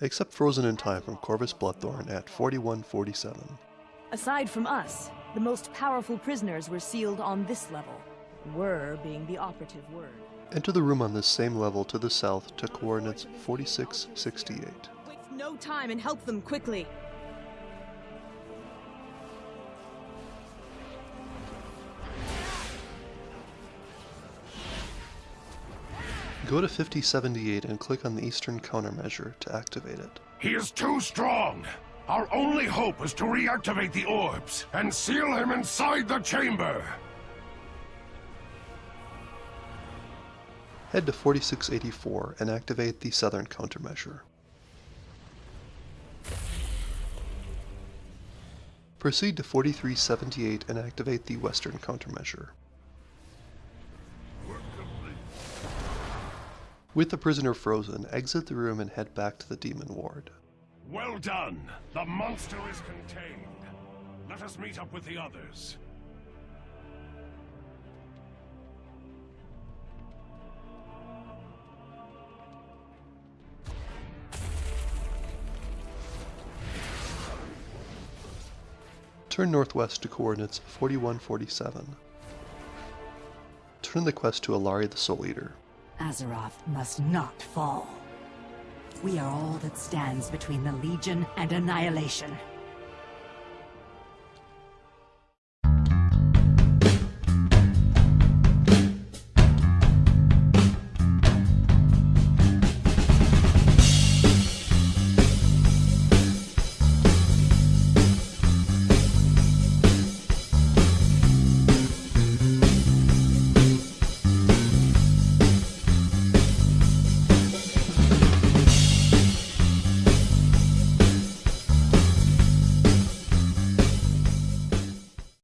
except frozen in time from Korvas Bloodthorn at 4147. Aside from us, the most powerful prisoners were sealed on this level. Were being the operative word. Enter the room on this same level to the south to coordinates 4668. Waste no time and help them quickly. Go to 5078 and click on the eastern countermeasure to activate it. He is too strong. Our only hope is to reactivate the orbs and seal him inside the chamber. Head to 4684 and activate the southern countermeasure. Proceed to 4378 and activate the western countermeasure. With the prisoner frozen, exit the room and head back to the demon ward. Well done. The monster is contained. Let us meet up with the others. Turn northwest to coordinates 4147. Turn the quest to Allari the Souleater. Azeroth must not fall. We are all that stands between the Legion and annihilation.